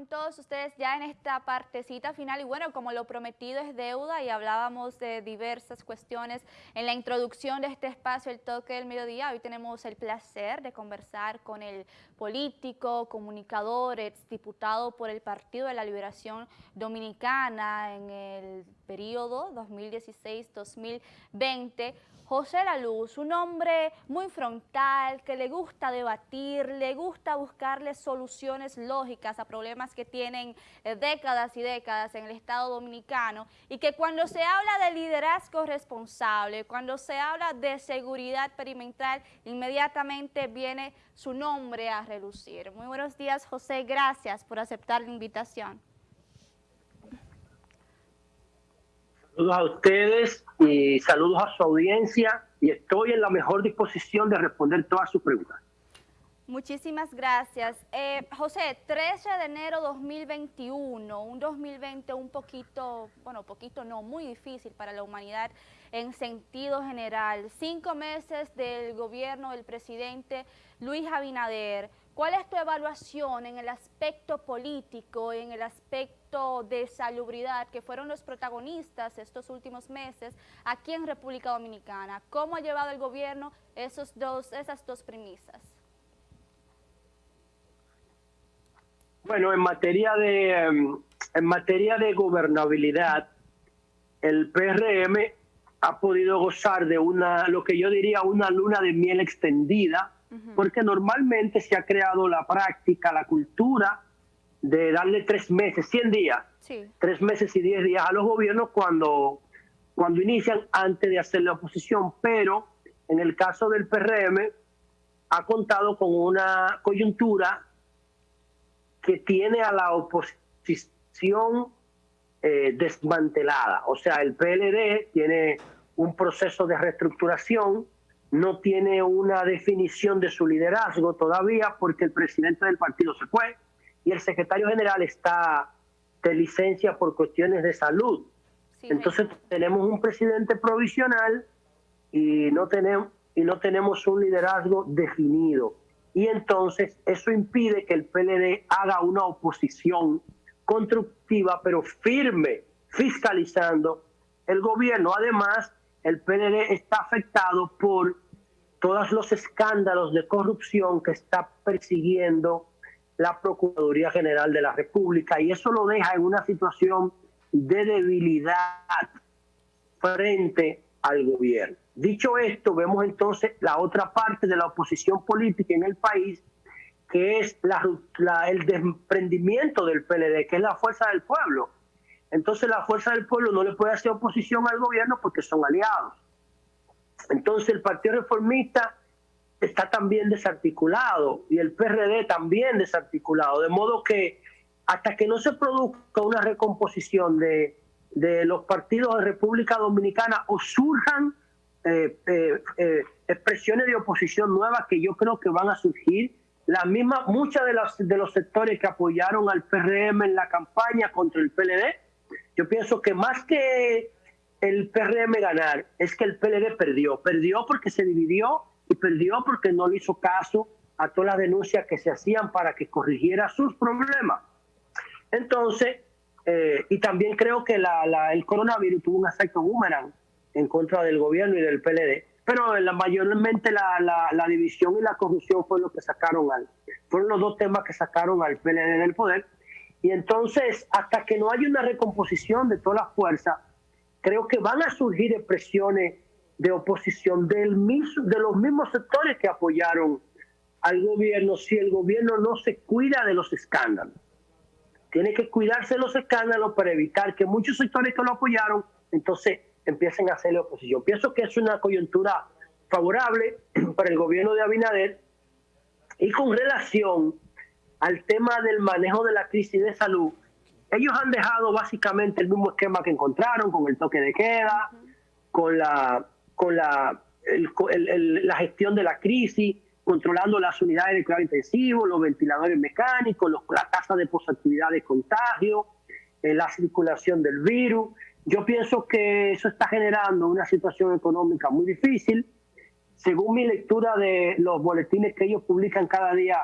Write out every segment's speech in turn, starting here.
con todos ustedes ya en esta partecita final. Y bueno, como lo prometido es deuda y hablábamos de diversas cuestiones en la introducción de este espacio, el toque del mediodía, hoy tenemos el placer de conversar con el político, comunicador, exdiputado por el Partido de la Liberación Dominicana en el periodo 2016-2020, José La Luz, un hombre muy frontal, que le gusta debatir, le gusta buscarle soluciones lógicas a problemas que tienen eh, décadas y décadas en el Estado Dominicano y que cuando se habla de liderazgo responsable, cuando se habla de seguridad perimetral, inmediatamente viene su nombre a relucir. Muy buenos días, José, gracias por aceptar la invitación. Saludos a ustedes y saludos a su audiencia y estoy en la mejor disposición de responder todas sus preguntas. Muchísimas gracias. Eh, José, 13 de enero 2021, un 2020 un poquito, bueno, poquito no, muy difícil para la humanidad en sentido general. Cinco meses del gobierno del presidente Luis Abinader. ¿Cuál es tu evaluación en el aspecto político, en el aspecto de salubridad, que fueron los protagonistas estos últimos meses aquí en República Dominicana? ¿Cómo ha llevado el gobierno esos dos, esas dos premisas? Bueno, en materia de em, en materia de gobernabilidad, el PRM ha podido gozar de una, lo que yo diría, una luna de miel extendida, porque normalmente se ha creado la práctica, la cultura de darle tres meses, 100 días, tres meses y diez días a los gobiernos cuando, cuando inician antes de hacer la oposición, pero en el caso del PRM ha contado con una coyuntura que tiene a la oposición eh, desmantelada. O sea, el PLD tiene un proceso de reestructuración no tiene una definición de su liderazgo todavía porque el presidente del partido se fue y el secretario general está de licencia por cuestiones de salud. Entonces tenemos un presidente provisional y no tenemos y no tenemos un liderazgo definido. Y entonces eso impide que el PLD haga una oposición constructiva pero firme, fiscalizando el gobierno. Además, el PLD está afectado por todos los escándalos de corrupción que está persiguiendo la Procuraduría General de la República y eso lo deja en una situación de debilidad frente al gobierno. Dicho esto, vemos entonces la otra parte de la oposición política en el país, que es el desprendimiento del PLD, que es la fuerza del pueblo. Entonces la fuerza del pueblo no le puede hacer oposición al gobierno porque son aliados. Entonces el Partido Reformista está también desarticulado y el PRD también desarticulado, de modo que hasta que no se produzca una recomposición de, los partidos de República Dominicana o surjan eh, eh, eh, expresiones de oposición nuevas que yo creo que van a surgir, las mismas, muchas de, las, de los sectores que apoyaron al PRM en la campaña contra el PLD, yo pienso que más que el PRM ganar, es que el PLD perdió. Perdió porque se dividió y perdió porque no le hizo caso a todas las denuncias que se hacían para que corrigiera sus problemas. Entonces, eh, y también creo que el coronavirus tuvo un efecto boomerang en contra del gobierno y del PLD, pero la, mayormente la, división y la corrupción fue lo que sacaron al, fueron los dos temas que sacaron al PLD del poder. Y entonces, hasta que no haya una recomposición de todas las fuerzas, creo que van a surgir expresiones de oposición del mismo, de los mismos sectores que apoyaron al gobierno si el gobierno no se cuida de los escándalos. Tiene que cuidarse de los escándalos para evitar que muchos sectores que lo apoyaron entonces empiecen a hacerle oposición. Pienso que es una coyuntura favorable para el gobierno de Abinader y con relación al tema del manejo de la crisis de salud, ellos han dejado básicamente el mismo esquema que encontraron con el toque de queda, con la con la, la gestión de la crisis, controlando las unidades de cuidado intensivo, los ventiladores mecánicos, la tasa de positividad de contagio, eh, la circulación del virus. Yo pienso que eso está generando una situación económica muy difícil. Según mi lectura de los boletines que ellos publican cada día,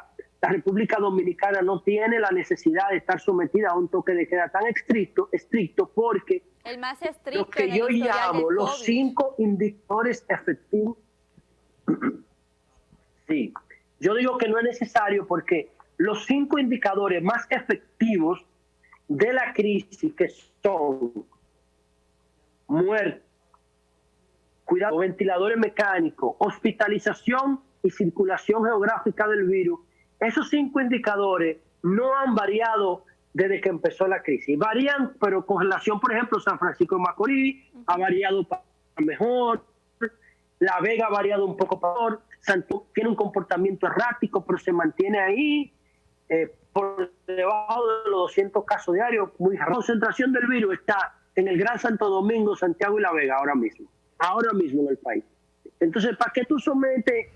la República Dominicana no tiene la necesidad de estar sometida a un toque de queda tan estricto, estricto porque el más estricto lo que yo llamo los cinco indicadores efectivos. sí, yo digo que no es necesario porque los cinco indicadores más efectivos de la crisis que son muerte, cuidado, ventiladores mecánicos, hospitalización y circulación geográfica del virus, esos cinco indicadores no han variado desde que empezó la crisis. Varían, pero con relación, por ejemplo, San Francisco de Macorís ha variado para mejor, La Vega ha variado un poco peor, Santo tiene un comportamiento errático, pero se mantiene ahí eh, por debajo de los 200 casos diarios. Muy La concentración del virus está en el Gran Santo Domingo, Santiago y La Vega ahora mismo, ahora mismo en el país. Entonces, ¿para qué tú sometes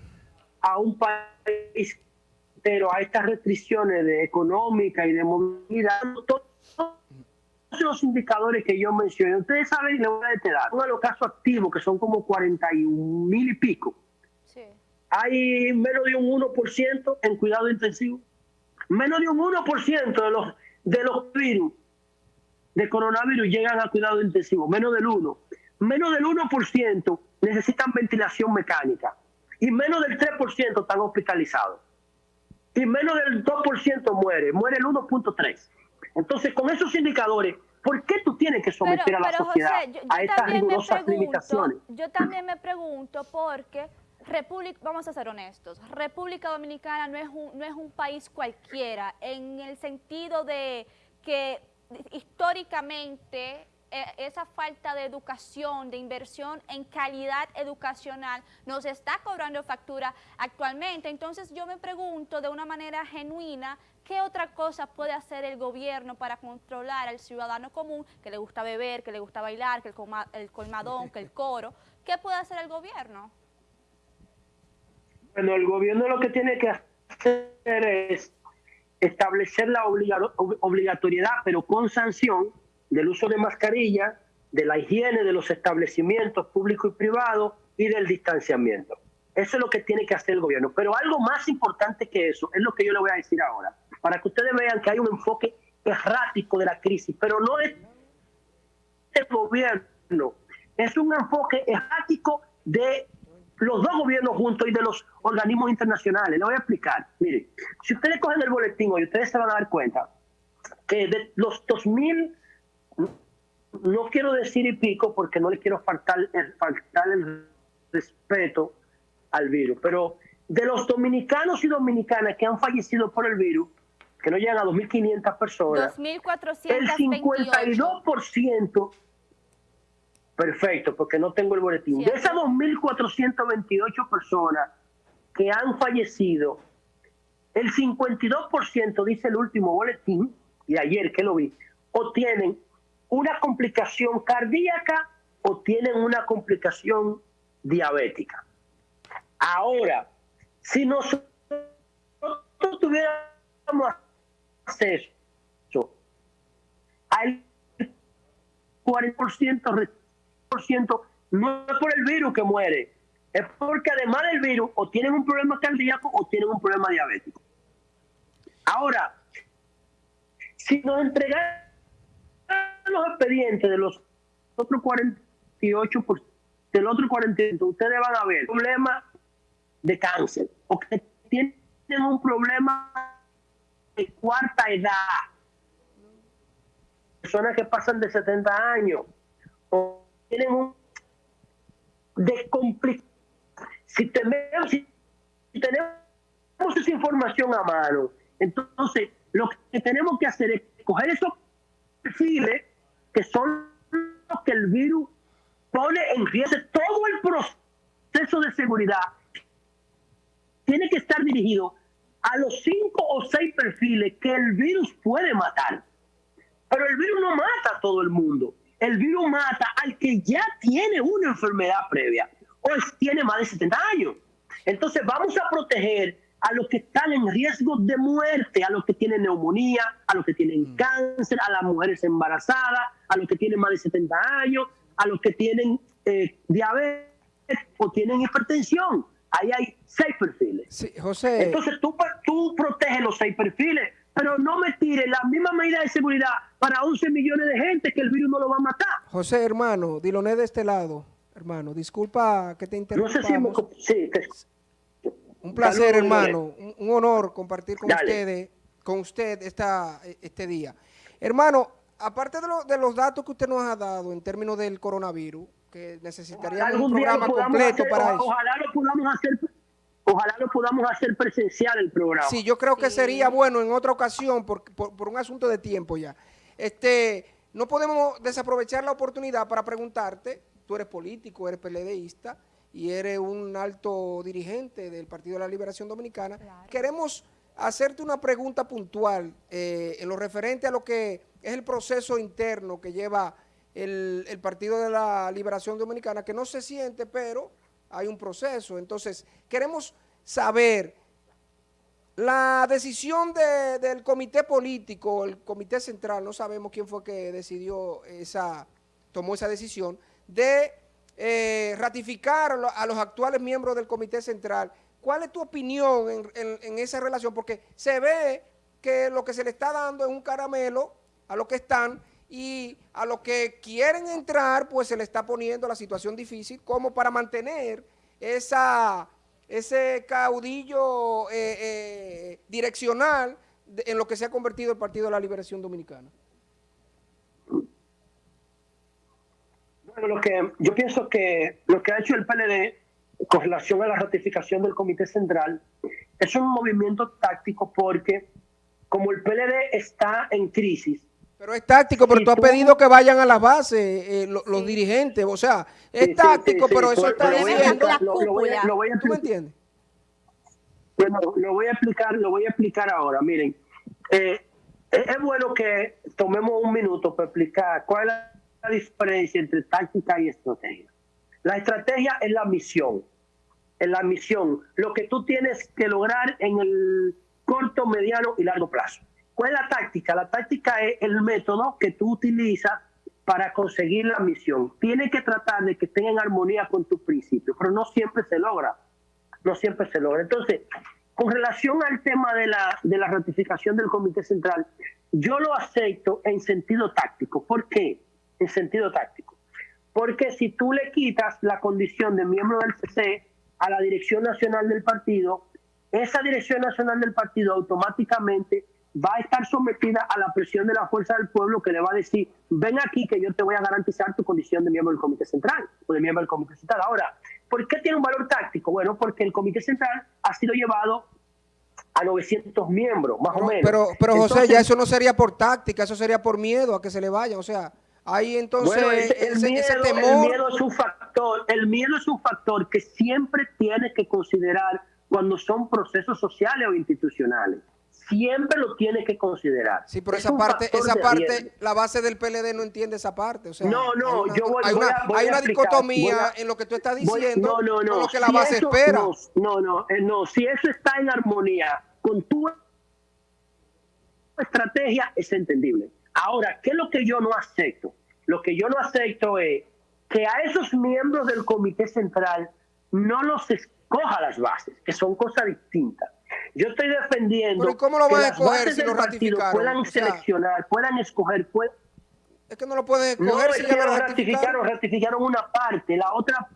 a un país pero a estas restricciones de económica y de movilidad, todos los indicadores que yo mencioné, ustedes saben, le voy a detallar, uno de los casos activos, que son como 41 mil y pico, hay menos de un 1% en cuidado intensivo, menos de un 1% de los, de los virus de coronavirus llegan a cuidado intensivo, menos del 1%, menos del 1% necesitan ventilación mecánica y menos del 3% están hospitalizados y menos del 2% muere, muere el 1.3%. Entonces, con esos indicadores, ¿por qué tú tienes que someter a la sociedad a estas rigurosas limitaciones? Yo también me pregunto porque República, vamos a ser honestos, República Dominicana no es, un, no es un país cualquiera en el sentido de que históricamente esa falta de educación, de inversión en calidad educacional nos está cobrando factura actualmente. Entonces yo me pregunto de una manera genuina, ¿qué otra cosa puede hacer el gobierno para controlar al ciudadano común que le gusta beber, que le gusta bailar, que el, el colmadón, que el coro? ¿Qué puede hacer el gobierno? Bueno, el gobierno lo que tiene que hacer es establecer la obligatoriedad, pero con sanción, del uso de mascarilla, de la higiene de los establecimientos públicos y privados y del distanciamiento. Eso es lo que tiene que hacer el gobierno. Pero algo más importante que eso es lo que yo le voy a decir ahora, para que ustedes vean que hay un enfoque errático de la crisis, pero no es el gobierno, es un enfoque errático de los dos gobiernos juntos y de los organismos internacionales. Le voy a explicar. Miren, si ustedes cogen el boletín hoy, ustedes se van a dar cuenta que de los 2000 no quiero decir y pico porque no le quiero faltar el, faltar el respeto al virus, pero de los dominicanos y dominicanas que han fallecido por el virus, que no llegan a 2.500 personas, el 52%, perfecto, porque no tengo el boletín, de esas 2.428 personas que han fallecido, el 52%, dice el último boletín, y ayer que lo vi, o tienen una complicación cardíaca o tienen una complicación diabética. Ahora, si nosotros tuviéramos acceso al 40%, no es por el virus que muere, es porque además del virus o tienen un problema cardíaco o tienen un problema diabético. Ahora, si nos entregan los expedientes de los otros 48, del otro 48, ustedes van a ver problemas de cáncer o que tienen un problema de cuarta edad. Personas que pasan de 70 años o tienen un de si tenemos, si tenemos esa información a mano, entonces lo que tenemos que hacer es coger esos perfiles que son los que el virus pone en riesgo. Todo el proceso de seguridad tiene que estar dirigido a los cinco o seis perfiles que el virus puede matar. Pero el virus no mata a todo el mundo. El virus mata al que ya tiene una enfermedad previa o tiene más de 70 años. Entonces vamos a proteger a los que están en riesgo de muerte, a los que tienen neumonía, a los que tienen mm. cáncer, a las mujeres embarazadas, a los que tienen más de 70 años, a los que tienen eh, diabetes o tienen hipertensión. Ahí hay seis perfiles. Sí, José. Entonces tú, tú proteges los seis perfiles, pero no me tires la misma medida de seguridad para 11 millones de gente que el virus no lo va a matar. José, hermano, Diloné de este lado, hermano, disculpa que te interrumpa. No sé si me... Sí, Un placer, hermano, un, honor compartir con ustedes, con usted esta, este día. Hermano, aparte de, los datos que usted nos ha dado en términos del coronavirus, que necesitaría un programa completo para eso. Ojalá lo podamos hacer Ojalá lo podamos hacer presencial el programa. Sí, yo creo que sería bueno en otra ocasión por, por, un asunto de tiempo ya. Este, no podemos desaprovechar la oportunidad para preguntarte, tú eres político, eres PLDista y eres un alto dirigente del Partido de la Liberación Dominicana. Queremos hacerte una pregunta puntual eh, en lo referente a lo que es el proceso interno que lleva el, el Partido de la Liberación Dominicana, que no se siente, pero hay un proceso. Entonces, queremos saber la decisión del comité político, el comité central, no sabemos quién fue que decidió esa, tomó esa decisión, de eh, ratificar a los actuales miembros del comité central. ¿Cuál es tu opinión en, esa relación? Porque se ve que lo que se le está dando es un caramelo a los que están y a los que quieren entrar, pues se le está poniendo la situación difícil como para mantener ese caudillo eh, eh, direccional en lo que se ha convertido el Partido de la Liberación Dominicana. Bueno, lo que yo pienso que lo que ha hecho el PLD con relación a la ratificación del Comité Central es un movimiento táctico porque como el PLD está en crisis, pero es táctico, pero tú has pedido que vayan a las bases eh, los, dirigentes, o sea, es táctico, pero eso está diciendo... Lo, voy a, ¿Tú me entiendes? Bueno, lo voy a explicar, lo voy a explicar ahora. Miren, eh, es bueno que tomemos un minuto para explicar cuál es la diferencia entre táctica y estrategia. La estrategia es la misión, es la misión, lo que tú tienes que lograr en el corto, mediano y largo plazo. ¿Cuál es la táctica? La táctica es el método que tú utilizas para conseguir la misión. Tienes que tratar de que estén en armonía con tus principios, pero no siempre se logra. No siempre se logra. Entonces, con relación al tema de la, de la ratificación del Comité Central, yo lo acepto en sentido táctico. ¿Por qué? En sentido táctico. Porque si tú le quitas la condición de miembro del CC a la dirección nacional del partido, esa dirección nacional del partido automáticamente va a estar sometida a la presión de la fuerza del pueblo que le va a decir, ven aquí que yo te voy a garantizar tu condición de miembro del Comité Central o de miembro del Comité Central. Ahora, ¿por qué tiene un valor táctico? Bueno, porque el Comité Central ha sido llevado a 900 miembros, más o menos. Pero, pero José, ya eso no sería por táctica, eso sería por miedo a que se le vaya, o sea... Ahí entonces el, miedo, el miedo es un factor, el miedo es un factor que siempre tiene que considerar cuando son procesos sociales o institucionales siempre lo tiene que considerar. Sí, pero esa parte, esa parte, la base del PLD no entiende esa parte. O sea, no, no, yo voy, hay una, hay una dicotomía en lo que tú estás diciendo no, no, no, lo que la base espera. No, no, eh, no, si eso está en armonía con tu estrategia, es entendible. Ahora, ¿qué es lo que yo no acepto? Lo que yo no acepto es que a esos miembros del Comité Central no los escoja las bases, que son cosas distintas. Yo estoy defendiendo ¿Pero cómo lo van a escoger si lo ratificaron? Puedan seleccionar, puedan escoger. Es que no lo pueden escoger no, si es que lo ratificaron. ratificaron. una parte, la otra...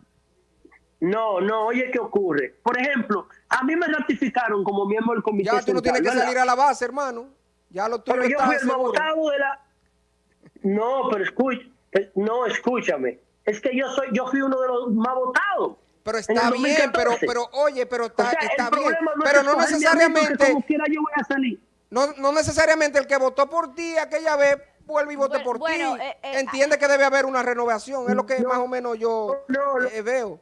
No, no, oye, ¿qué ocurre? Por ejemplo, a mí me ratificaron como miembro del comité Ya tú no tienes que salir a la base, hermano. Ya lo Pero yo fui el de la... No, pero escucha, no, escúchame. Es que yo soy, yo fui uno de los más votados. Pero está bien, pero, pero oye, pero está, está bien. pero no necesariamente. No, no necesariamente el que votó por ti aquella vez vuelve y vote por ti. Eh, eh, Entiende que debe haber una renovación. Es lo que más o menos yo eh, veo.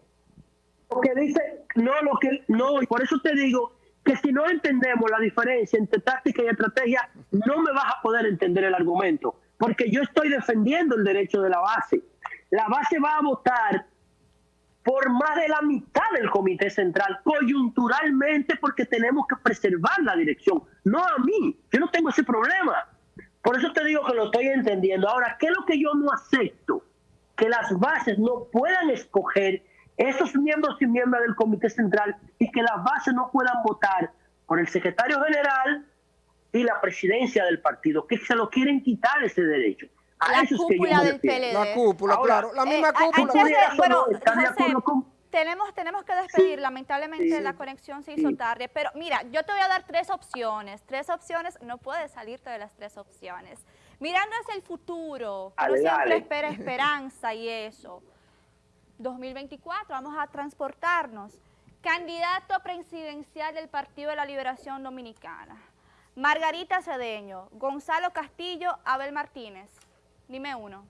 Lo que dice, no, lo que, no, y por eso te digo que si no entendemos la diferencia entre táctica y estrategia, no me vas a poder entender el argumento. Porque yo estoy defendiendo el derecho de la base. La base va a votar por más de la mitad del Comité Central, coyunturalmente porque tenemos que preservar la dirección. No a mí, yo no tengo ese problema. Por eso te digo que lo estoy entendiendo. Ahora, ¿qué es lo que yo no acepto? Que las bases no puedan escoger esos miembros y miembros del Comité Central y que las bases no puedan votar por el secretario general y la presidencia del partido, que se lo quieren quitar ese derecho. A La cúpula del. PLD. La cúpula, Ahora, claro. La Eh, misma cúpula. antes de- bueno, José, tenemos, tenemos que despedir, lamentablemente sí, la conexión se hizo sí. tarde, pero mira, yo te voy a dar tres opciones, tres opciones, no puedes salirte de las tres opciones. Mirando hacia el futuro, Dale, siempre dale. espera esperanza y eso. 2024, vamos a transportarnos. Candidato presidencial del Partido de la Liberación Dominicana. Margarita Cedeño, Gonzalo Castillo, Abel Martínez. Dime uno.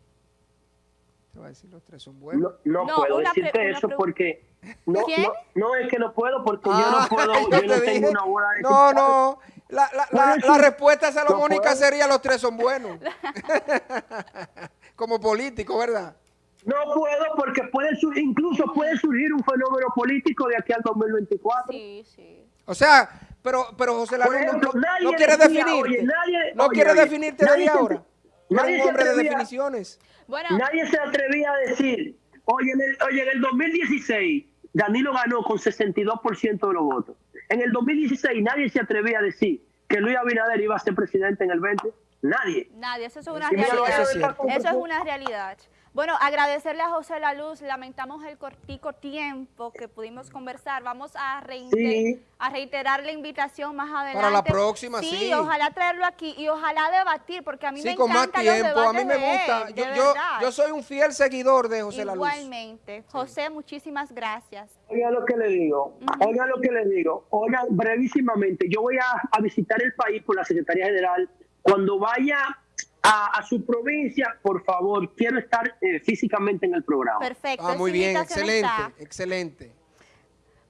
Te voy a decir, los tres son buenos. No, no, No, puedo decirte eso porque no, ¿Quién? no, no es que no puedo porque yo Ah, no puedo, yo yo, te no dije. tengo una bola de No, no. La, la, la, la respuesta salomónica puedo. sería los tres son buenos. Como político, ¿verdad? No puedo porque puede incluso puede surgir un fenómeno político de aquí al 2024. Sí, sí. O sea, pero, pero José Lalo no, no- nadie no quiere definirte. oye, nadie- no oye, quiere oye, definirte nadie desde ahora. Tú nadie eres se un hombre de atrevía- definiciones. Bueno, Nadie se atrevía a decir, oye en, el, oye, en el 2016 Danilo ganó con 62% de los votos. En el 2016 nadie se atrevía a decir que Luis Abinader iba a ser presidente en el 20. Nadie. nadie, eso es una realidad. Eso es una realidad. Bueno, agradecerle a José La Luz, lamentamos el cortico tiempo que pudimos conversar. Vamos a, reiter- Sí. a reiterar la invitación más adelante. Para la próxima, sí. ojalá traerlo aquí y ojalá debatir, porque a mí Sí, me con más encantan los tiempo. A mí debates me de gusta. él, Yo, de yo, yo soy un fiel seguidor de José La Luz. Igualmente. José, muchísimas gracias. Oiga lo que le digo, oiga lo que le digo, oiga brevísimamente, yo voy a, a visitar el país por la Secretaría General. Cuando vaya a, a su provincia, por favor, quiero estar eh, físicamente en el programa. Perfecto. Ah, muy bien, excelente, está. excelente.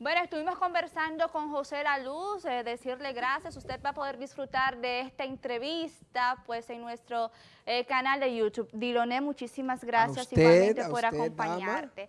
Bueno, estuvimos conversando con José La Luz, eh, decirle gracias. Usted va a poder disfrutar de esta entrevista pues en nuestro eh, canal de YouTube. Diloné, muchísimas gracias usted, igualmente por usted, dama. acompañarte.